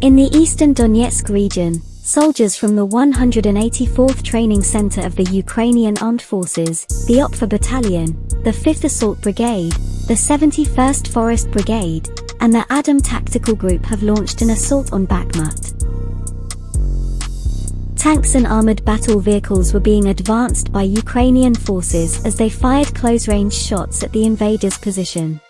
In the eastern Donetsk region, soldiers from the 184th Training Center of the Ukrainian Armed Forces, the Opfer Battalion, the 5th Assault Brigade, the 71st Forest Brigade, and the Adam Tactical Group have launched an assault on Bakhmut. Tanks and armored battle vehicles were being advanced by Ukrainian forces as they fired close-range shots at the invaders' position.